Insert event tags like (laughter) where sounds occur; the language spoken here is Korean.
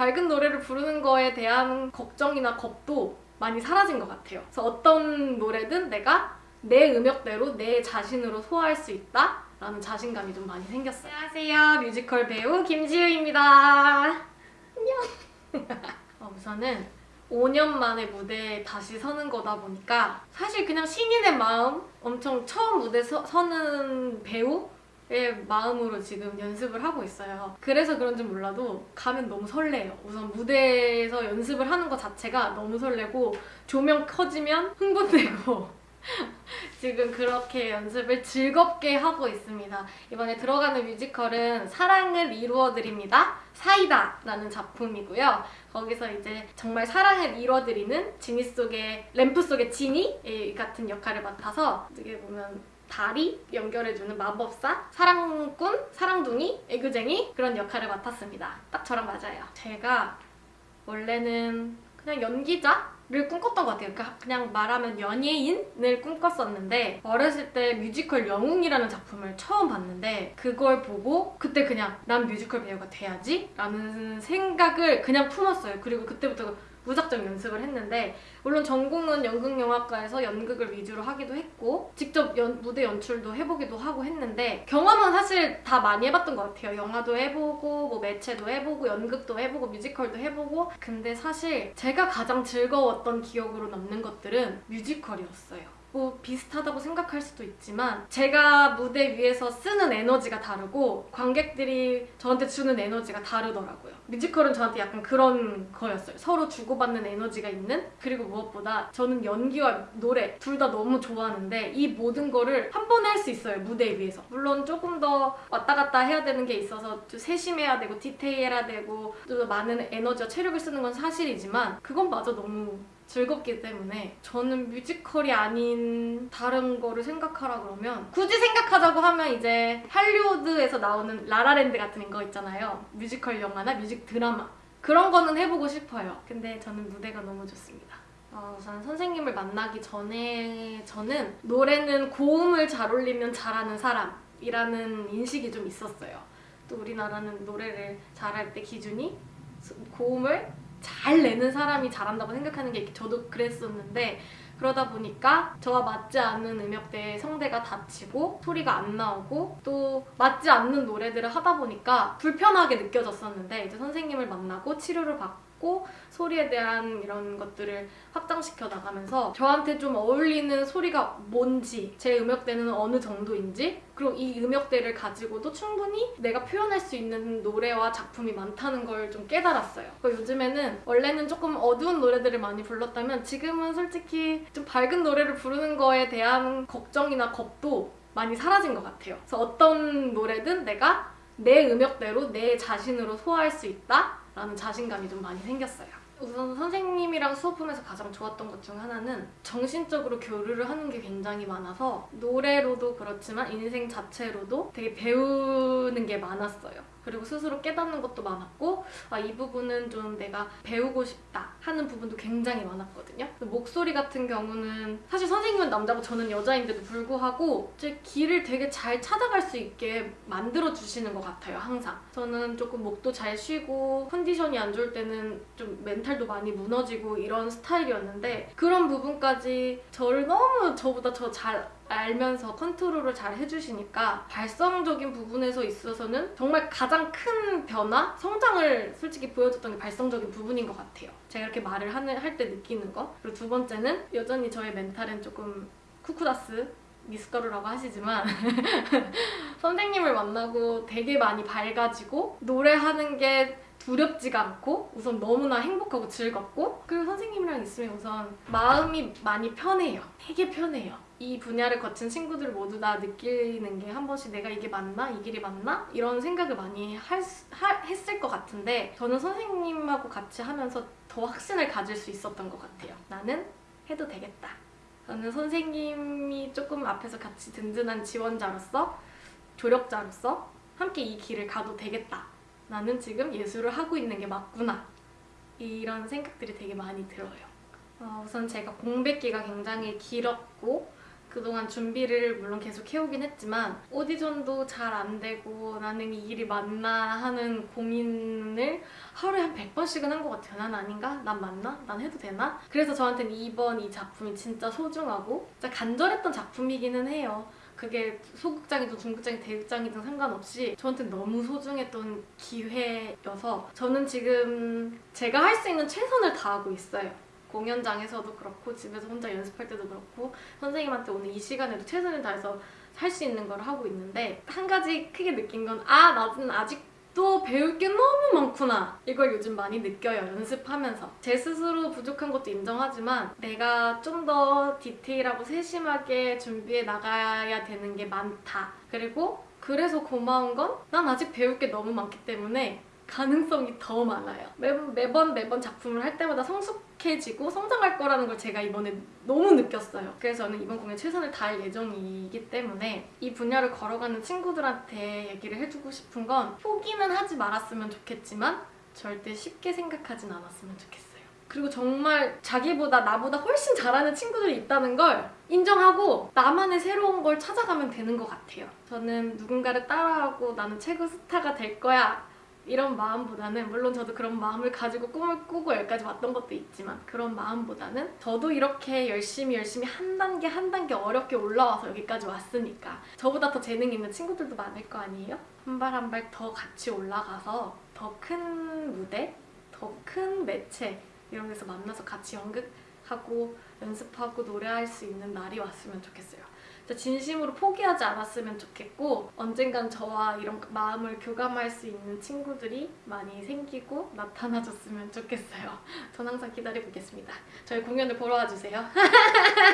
밝은 노래를 부르는 거에 대한 걱정이나 겁도 많이 사라진 것 같아요. 그래서 어떤 노래든 내가 내 음역대로 내 자신으로 소화할 수 있다 라는 자신감이 좀 많이 생겼어요. 안녕하세요. 뮤지컬 배우 김지우입니다. 안녕. (laughs) 어, 우선은 5년 만에 무대에 다시 서는 거다 보니까 사실 그냥 신인의 마음 엄청 처음 무대 서, 서는 배우의 마음으로 지금 연습을 하고 있어요. 그래서 그런지 몰라도 가면 너무 설레요. 우선 무대에서 연습을 하는 것 자체가 너무 설레고 조명 커지면 흥분되고 (laughs) 지금 그렇게 연습을 즐겁게 하고 있습니다. 이번에 들어가는 뮤지컬은 사랑을 이루어드립니다. 사이다 라는 작품이고요. 거기서 이제 정말 사랑을 이루어드리는 지니 속의 램프 속의 지니 같은 역할을 맡아서 어떻게 보면 다리 연결해주는 마법사, 사랑꾼, 사랑둥이, 애교쟁이 그런 역할을 맡았습니다. 딱 저랑 맞아요. 제가 원래는 그냥 연기자? 를 꿈꿨던 것 같아요. 그러니까 그냥 말하면 연예인을 꿈꿨었는데 어렸을 때 뮤지컬 영웅이라는 작품을 처음 봤는데 그걸 보고 그때 그냥 난 뮤지컬 배우가 돼야지 라는 생각을 그냥 품었어요. 그리고 그때부터 무작정 연습을 했는데 물론 전공은 연극영화과에서 연극을 위주로 하기도 했고 직접 연, 무대 연출도 해보기도 하고 했는데 경험은 사실 다 많이 해봤던 것 같아요. 영화도 해보고 뭐 매체도 해보고 연극도 해보고 뮤지컬도 해보고 근데 사실 제가 가장 즐거웠 던 기억으로 남는 것들은 뮤지컬이었어요. 뭐 비슷하다고 생각할 수도 있지만 제가 무대 위에서 쓰는 에너지가 다르고 관객들이 저한테 주는 에너지가 다르더라고요. 뮤지컬은 저한테 약간 그런 거였어요. 서로 주고받는 에너지가 있는 그리고 무엇보다 저는 연기와 노래 둘 다 너무 좋아하는데 이 모든 거를 한 번에 할 수 있어요. 무대 위에서. 물론 조금 더 왔다 갔다 해야 되는 게 있어서 좀 세심해야 되고 디테일해야 되고 좀 많은 에너지와 체력을 쓰는 건 사실이지만 그건 마저 너무 즐겁기 때문에 저는 뮤지컬이 아닌 다른 거를 생각하라 그러면 굳이 생각하자고 하면 이제 할리우드에서 나오는 라라랜드 같은 거 있잖아요. 뮤지컬 영화나 뮤직 드라마 그런 거는 해보고 싶어요. 근데 저는 무대가 너무 좋습니다. 어, 우선 선생님을 만나기 전에 저는 노래는 고음을 잘 올리면 잘하는 사람이라는 인식이 좀 있었어요. 또 우리나라는 노래를 잘할 때 기준이 고음을 잘 내는 사람이 잘한다고 생각하는 게 저도 그랬었는데 그러다 보니까 저와 맞지 않는 음역대의 성대가 다치고 소리가 안 나오고 또 맞지 않는 노래들을 하다 보니까 불편하게 느껴졌었는데 이제 선생님을 만나고 치료를 받고 듣고 소리에 대한 이런 것들을 확장시켜 나가면서 저한테 좀 어울리는 소리가 뭔지 제 음역대는 어느 정도인지 그리고 이 음역대를 가지고도 충분히 내가 표현할 수 있는 노래와 작품이 많다는 걸 좀 깨달았어요. 요즘에는 원래는 조금 어두운 노래들을 많이 불렀다면 지금은 솔직히 좀 밝은 노래를 부르는 거에 대한 걱정이나 겁도 많이 사라진 것 같아요. 그래서 어떤 노래든 내가 내 음역대로 내 자신으로 소화할 수 있다? 라는 자신감이 좀 많이 생겼어요. 우선 선생님이랑 수업하면서 가장 좋았던 것 중 하나는 정신적으로 교류를 하는 게 굉장히 많아서 노래로도 그렇지만 인생 자체로도 되게 배우는 게 많았어요. 그리고 스스로 깨닫는 것도 많았고 아, 이 부분은 좀 내가 배우고 싶다 하는 부분도 굉장히 많았거든요. 목소리 같은 경우는 사실 선생님은 남자고 저는 여자인데도 불구하고 제 길을 되게 잘 찾아갈 수 있게 만들어주시는 것 같아요, 항상. 저는 조금 목도 잘 쉬고 컨디션이 안 좋을 때는 좀 멘탈 도 많이 무너지고 이런 스타일이었는데 그런 부분까지 저를 너무 저보다 저 잘 알면서 컨트롤을 잘 해주시니까 발성적인 부분에서 있어서는 정말 가장 큰 변화, 성장을 솔직히 보여줬던 게 발성적인 부분인 것 같아요. 제가 이렇게 말을 할 때 느끼는 거. 그리고 두 번째는 여전히 저의 멘탈은 조금 쿠쿠다스 미숫가루라고 하시지만 (laughs) 선생님을 만나고 되게 많이 밝아지고 노래하는 게 두렵지가 않고 우선 너무나 행복하고 즐겁고 그리고 선생님이랑 있으면 우선 마음이 많이 편해요. 되게 편해요. 이 분야를 거친 친구들 모두 다 느끼는 게 한 번씩 내가 이게 맞나? 이 길이 맞나? 이런 생각을 많이 할, 하, 했을 것 같은데 저는 선생님하고 같이 하면서 더 확신을 가질 수 있었던 것 같아요. 나는 해도 되겠다. 저는 선생님이 조금 앞에서 같이 든든한 지원자로서 조력자로서 함께 이 길을 가도 되겠다. 나는 지금 예술을 하고 있는 게 맞구나. 이런 생각들이 되게 많이 들어요. 어, 우선 제가 공백기가 굉장히 길었고 그동안 준비를 물론 계속 해오긴 했지만 오디션도 잘 안 되고 나는 이 일이 맞나 하는 고민을 하루에 한 100번씩은 한 것 같아요. 난 아닌가? 난 맞나? 난 해도 되나? 그래서 저한테는 이번 이 작품이 진짜 소중하고 진짜 간절했던 작품이기는 해요. 그게 소극장이든 중극장이든 대극장이든 상관없이 저한테는 너무 소중했던 기회여서 저는 지금 제가 할 수 있는 최선을 다하고 있어요. 공연장에서도 그렇고 집에서 혼자 연습할 때도 그렇고 선생님한테 오늘 이 시간에도 최선을 다해서 할 수 있는 걸 하고 있는데 한 가지 크게 느낀 건 아 나는 아직 도 배울 게 너무 많구나. 이걸 요즘 많이 느껴요 연습하면서. 제 스스로 부족한 것도 인정하지만 내가 좀 더 디테일하고 세심하게 준비해 나가야 되는 게 많다. 그리고 그래서 고마운 건 난 아직 배울 게 너무 많기 때문에 가능성이 더 많아요. 매번 매번 매번 작품을 할 때마다 성숙해지고 성장할 거라는 걸 제가 이번에 너무 느꼈어요. 그래서 저는 이번 공연 최선을 다할 예정이기 때문에 이 분야를 걸어가는 친구들한테 얘기를 해주고 싶은 건 포기는 하지 말았으면 좋겠지만 절대 쉽게 생각하진 않았으면 좋겠어요. 그리고 정말 자기보다 나보다 훨씬 잘하는 친구들이 있다는 걸 인정하고 나만의 새로운 걸 찾아가면 되는 것 같아요. 저는 누군가를 따라하고 나는 최고 스타가 될 거야 이런 마음보다는 물론 저도 그런 마음을 가지고 꿈을 꾸고 여기까지 왔던 것도 있지만 그런 마음보다는 저도 이렇게 열심히 열심히 한 단계 한 단계 어렵게 올라와서 여기까지 왔으니까 저보다 더 재능 있는 친구들도 많을 거 아니에요? 한 발 한 발 더 같이 올라가서 더 큰 무대, 더 큰 매체 이런 데서 만나서 같이 연극하고 연습하고 노래할 수 있는 날이 왔으면 좋겠어요. 진심으로 포기하지 않았으면 좋겠고 언젠간 저와 이런 마음을 교감할 수 있는 친구들이 많이 생기고 나타나줬으면 좋겠어요. 전 항상 기다리고 있겠습니다. 저희 공연을 보러 와주세요. (laughs)